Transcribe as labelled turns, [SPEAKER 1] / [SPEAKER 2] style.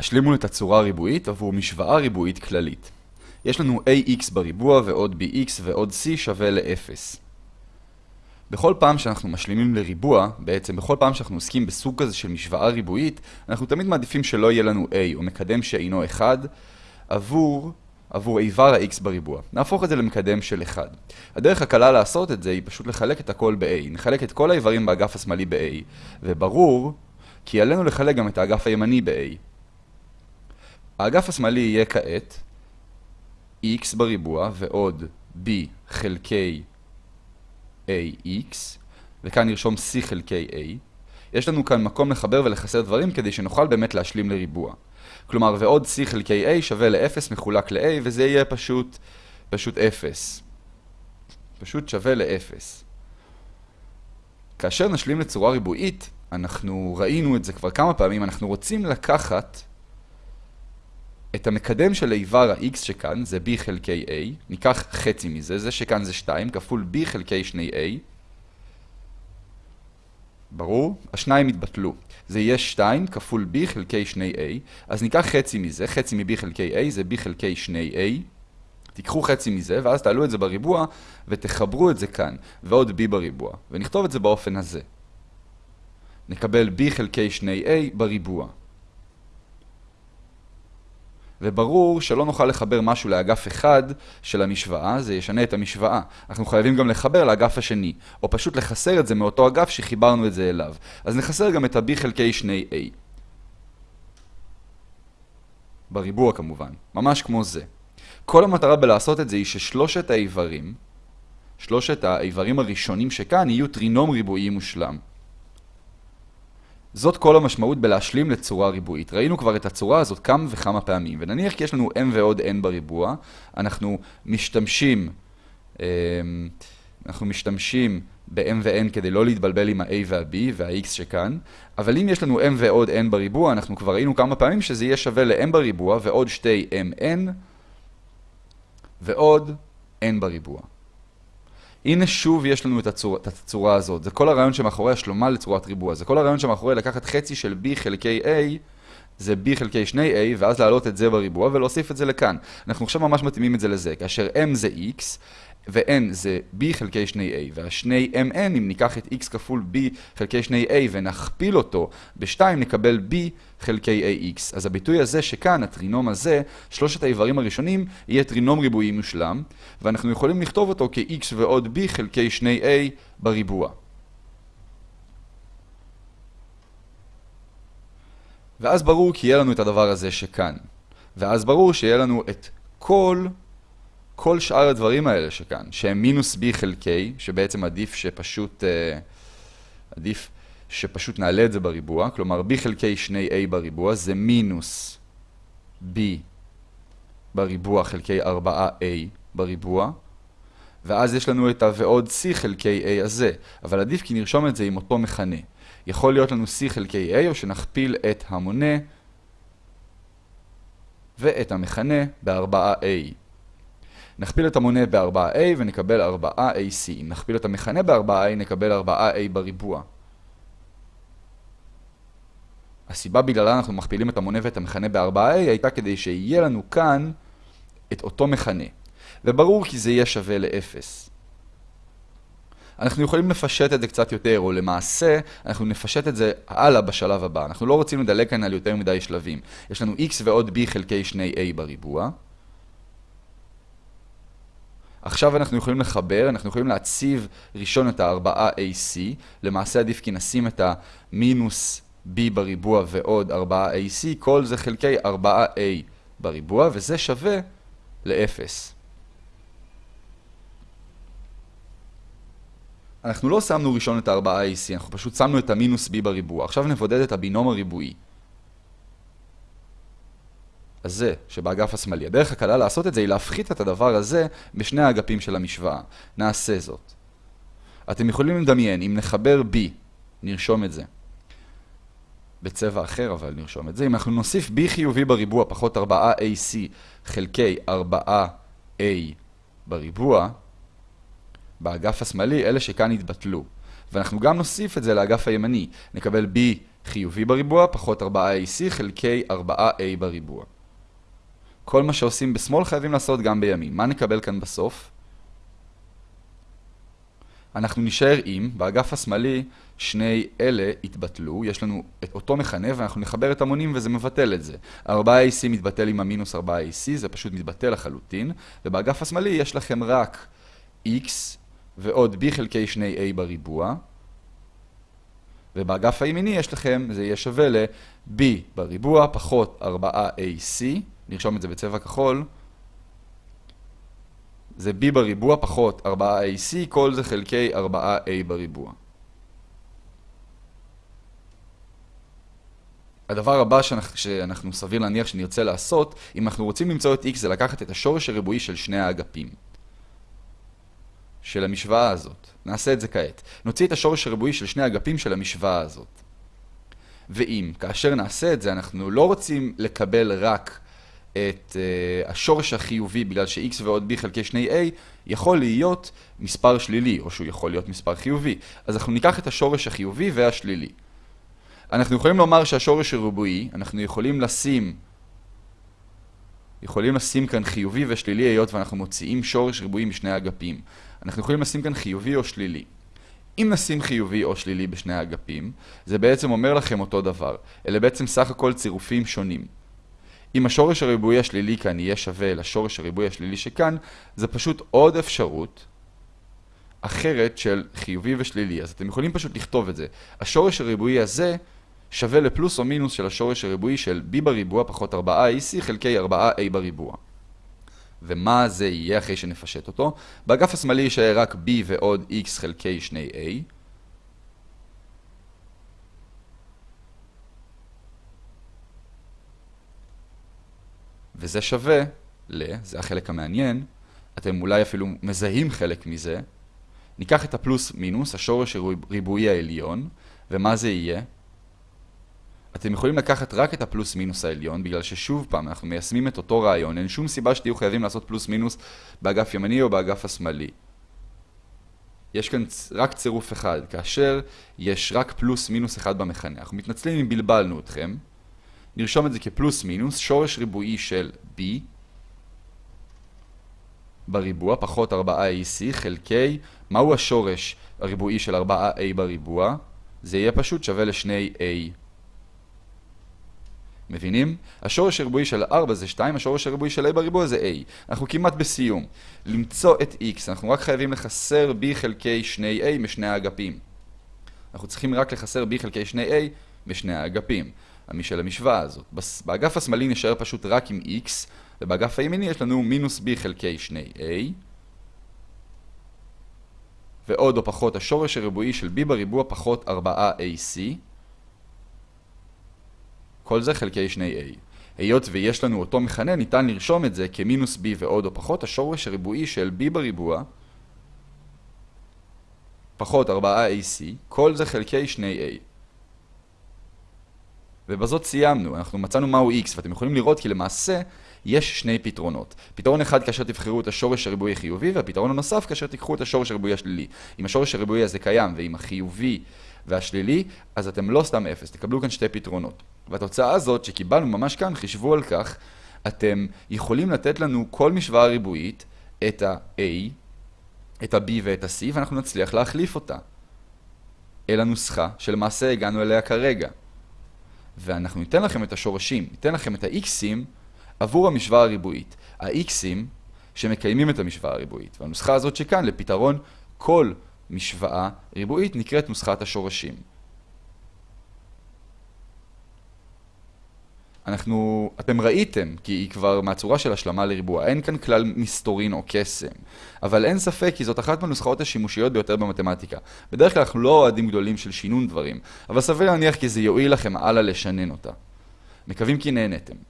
[SPEAKER 1] השלימו הצורה הריבועית עבור משוואה ריבועית כללית. יש לנו ax בריבוע ועוד bx ועוד c שווה ל-0. בכל פעם שאנחנו משלימים לריבוע, בעצם בכל פעם שאנחנו עוסקים בסוג כזה של משוואה ריבועית, אנחנו תמיד מעדיפים שלא יהיה לנו a או מקדם שאינו 1 עבור, עבור איבר ה-x בריבוע. נהפוך את זה למקדם של 1. הדרך הקלה לעשות את זה היא פשוט לחלק את הכל ב-a. נחלק את כל האיברים באגף השמאלי ב-a, וברור כי עלינו לחלק גם את האגף הימני ב-a. האגף השמאלי יהיה כעת x בריבוע ועוד b חלקי ax, וכאן נרשום c חלקי a. יש לנו כאן מקום לחבר ולחסר דברים כדי שנוכל באמת להשלים לריבוע. כלומר, ועוד c חלקי a שווה ל-0 מחולק ל-a, וזה יהיה פשוט, פשוט 0. פשוט שווה ל-0. כאשר נשלים לצורה ריבועית, אנחנו ראינו את זה כבר כמה פעמים, אנחנו רוצים לקחת את המקדם של איבר ה-x שכאן, זה b חלקי a, ניקח חצי מזה, זה שכאן זה 2, כפול b חלקי 2a. ברור? השניים יתבטלו. זה יהיה 2 כפול b חלקי 2a, אז ניקח חצי מזה, חצי מ-b חלקי a זה b חלקי 2a. תיקחו חצי מזה, ואז תעלו את זה בריבוע, ותחברו את זה כאן, ועוד b בריבוע, ונכתוב את זה באופן הזה. נקבל b חלקי 2a בריבוע. וברור שלא נוכל לחבר משהו לאגף אחד של המשוואה, זה ישנה את המשוואה. אנחנו חייבים גם לחבר לאגף השני, או פשוט לחסר את זה מאותו אגף שחיברנו את זה אליו. אז נחסר גם את ה-b חלקי 2a. בריבוע כמובן, ממש כמו זה. כל המטרה בלעשות את זה היא ששלושת האיברים, שלושת האיברים הראשונים שכאן יהיו טרינום ריבועי מושלם. זאת כל המשמעות בלהשלים לצורה ריבועית. ראינו כבר את הצורה הזאת כמה וכמה פעמים, ונניח כי יש לנו m ועוד n בריבוע, אנחנו משתמשים, אמ, אנחנו משתמשים ב-m ו-n כדי לא להתבלבל עם ה-a וה-b וה-x שכאן, אבל אם יש לנו m ועוד n בריבוע, אנחנו כבר ראינו כמה פעמים שזה יהיה שווה ל-m בריבוע ועוד שתי mn ועוד n בריבוע. הנה שוב יש לנו את הצורה, את הצורה הזאת. זה כל הרעיון שמאחורי השלומה לצורת ריבוע. זה כל הרעיון שמאחורי לקחת חצי של b חלקי a, זה b חלקי 2a, ואז להעלות את זה בריבוע ולהוסיף את זה לכאן. אנחנו עכשיו ממש מתאימים את זה לזה, כאשר m זה x, ו-n זה b חלקי 2a, והשני mn, אם ניקח את x כפול b חלקי 2a ונכפיל אותו ב-2, נקבל b חלקי ax. אז הביטוי הזה שכאן, הטרינום הזה, שלושת האיברים הראשונים, יהיה טרינום ריבועי מושלם, ואנחנו יכולים לכתוב אותו כ-x ועוד b חלקי 2a בריבוע. ואז ברור כי יהיה לנו את הדבר הזה שכאן. ואז ברור שיהיה לנו את כל כל שאר הדברים האלה שכאן, שהם מינוס b חלקי, שבעצם עדיף שפשוט, uh, עדיף שפשוט נעלה את זה בריבוע, כלומר b חלקי 2a בריבוע זה מינוס b בריבוע חלקי 4a בריבוע, ואז יש לנו את ועוד c חלקי a הזה, אבל עדיף כי נרשום את זה עם אותו מכנה. יכול להיות לנו c חלקי a, או שנכפיל את המונה ואת המכנה ב-4a. נכפיל את המונה ב-4a ונקבל 4ac. אם נכפיל את המכנה ב-4a נקבל 4a בריבוע. הסיבה בגללה אנחנו מכפילים את המונה ואת המכנה ב-4a הייתה כדי שיהיה לנו כאן את אותו מכנה. וברור כי זה יהיה שווה ל-0. אנחנו יכולים לפשט את זה קצת יותר, או למעשה, אנחנו נפשט את זה הלאה בשלב הבא. אנחנו לא רוצים לדלג כאן על יותר מדי שלבים. יש לנו x ועוד b חלקי 2a בריבוע. עכשיו אנחנו יכולים לחבר, אנחנו יכולים להציב ראשון את ה-4AC, למעשה עדיף כי נשים את המינוס B בריבוע ועוד 4AC, כל זה חלקי 4A בריבוע, וזה שווה ל-0. אנחנו לא שמנו ראשון את ה-4AC, אנחנו פשוט שמנו את המינוס B בריבוע. עכשיו נבודד את הבינום הריבועי. הזה שבאגף השמאלי. הדרך הקלה לעשות את זה היא להפחית את הדבר הזה בשני האגפים של המשוואה. נעשה זאת. אתם יכולים לדמיין, אם נחבר B, נרשום את זה. בצבע אחר אבל נרשום את זה. אם אנחנו נוסיף B חיובי בריבוע פחות 4AC חלקי 4A בריבוע, באגף השמאלי, אלה שכאן יתבטלו. ואנחנו גם נוסיף את זה לאגף הימני. נקבל B חיובי בריבוע פחות 4ac חלקי 4a בריבוע. כל מה שעושים בשמאל חייבים לעשות גם בימין. מה נקבל כאן בסוף? אנחנו נשאר עם, באגף השמאלי, שני אלה יתבטלו, יש לנו את אותו מכנה ואנחנו נחבר את המונים וזה מבטל את זה. 4AC מתבטל עם המינוס 4AC, זה פשוט מתבטל לחלוטין, ובאגף השמאלי יש לכם רק X ועוד B חלקי 2A בריבוע, ובאגף הימיני יש לכם, זה יהיה שווה ל-B בריבוע פחות 4AC, נרשום את זה בצבע כחול, זה b בריבוע פחות 4ac, כל זה חלקי 4a בריבוע. הדבר הבא שאנחנו, שאנחנו סביר להניח שנרצה לעשות, אם אנחנו רוצים למצוא את x, זה לקחת את השורש הריבועי של שני האגפים. של המשוואה הזאת. נעשה את זה כעת. נוציא את השורש הריבועי של שני האגפים של המשוואה הזאת. ואם, כאשר נעשה את זה, אנחנו לא רוצים לקבל רק את uh, השורש החיובי בגלל ש-x ועוד b חלקי 2a יכול להיות מספר שלילי, או שהוא יכול להיות מספר חיובי. אז אנחנו ניקח את השורש החיובי והשלילי. אנחנו יכולים לומר שהשורש הריבועי, אנחנו יכולים לשים יכולים לשים כאן חיובי ושלילי היות ואנחנו מוציאים שורש ריבועי משני האגפים. אנחנו יכולים לשים כאן חיובי או שלילי. אם נשים חיובי או שלילי בשני האגפים, זה בעצם אומר לכם אותו דבר. אלה בעצם סך הכל צירופים שונים. אם השורש הריבועי השלילי כאן יהיה שווה לשורש הריבועי השלילי שכאן, זה פשוט עוד אפשרות אחרת של חיובי ושלילי. אז אתם יכולים פשוט לכתוב את זה. השורש הריבועי הזה שווה לפלוס או מינוס של השורש הריבועי של b בריבוע פחות 4ac חלקי 4a בריבוע. ומה זה יהיה אחרי שנפשט אותו? באגף השמאלי יישאר רק b ועוד x חלקי 2a. וזה שווה ל, זה החלק המעניין, אתם אולי אפילו מזהים חלק מזה, ניקח את הפלוס מינוס, השורש הריבועי העליון, ומה זה יהיה? אתם יכולים לקחת רק את הפלוס מינוס העליון, בגלל ששוב פעם אנחנו מיישמים את אותו רעיון, אין שום סיבה שתהיו חייבים לעשות פלוס מינוס באגף ימני או באגף השמאלי. יש כאן רק צירוף אחד, כאשר יש רק פלוס מינוס אחד במכנה. אנחנו מתנצלים אם בלבלנו אתכם. נרשום את זה כפלוס מינוס, שורש ריבועי של b בריבוע פחות 4ac חלקי, מהו השורש הריבועי של 4a בריבוע? זה יהיה פשוט שווה ל-2a. מבינים? השורש הריבועי של 4 זה 2, השורש הריבועי של a בריבוע זה a. אנחנו כמעט בסיום. למצוא את x, אנחנו רק חייבים לחסר b חלקי 2a משני האגפים. אנחנו צריכים רק לחסר b חלקי 2a משני האגפים. של המשוואה הזאת. באגף השמאלי נשאר פשוט רק עם x, ובאגף הימיני יש לנו מינוס b חלקי 2a, ועוד או פחות השורש הריבועי של b בריבוע פחות 4ac, כל זה חלקי 2a. היות ויש לנו אותו מכנה, ניתן לרשום את זה כמינוס b ועוד או פחות השורש הריבועי של b בריבוע פחות 4ac, כל זה חלקי 2a. ובזאת סיימנו, אנחנו מצאנו מהו x, ואתם יכולים לראות כי למעשה יש שני פתרונות. פתרון אחד כאשר תבחרו את השורש הריבועי החיובי, והפתרון הנוסף כאשר תיקחו את השורש הריבועי השלילי. אם השורש הריבועי הזה קיים, ועם החיובי והשלילי, אז אתם לא סתם אפס, תקבלו כאן שתי פתרונות. והתוצאה הזאת שקיבלנו ממש כאן, חישבו על כך, אתם יכולים לתת לנו כל משוואה ריבועית, את ה-A, את ה-B ואת ה-C, ואנחנו נצליח להחליף אותה. אל הנוסחה שלמעשה הגענו אליה כרגע. ואנחנו ניתן לכם את השורשים, ניתן לכם את ה-x'ים עבור המשוואה הריבועית. ה-x'ים שמקיימים את המשוואה הריבועית. והנוסחה הזאת שכאן לפתרון כל משוואה ריבועית נקראת נוסחת השורשים. אנחנו, אתם ראיתם, כי היא כבר מהצורה של השלמה לריבוע, אין כאן כלל מסתורין או קסם. אבל אין ספק כי זאת אחת מהנוסחאות השימושיות ביותר במתמטיקה. בדרך כלל אנחנו לא אוהדים גדולים של שינון דברים, אבל סביר להניח כי זה יועיל לכם הלאה לשנן אותה. מקווים כי נהנתם.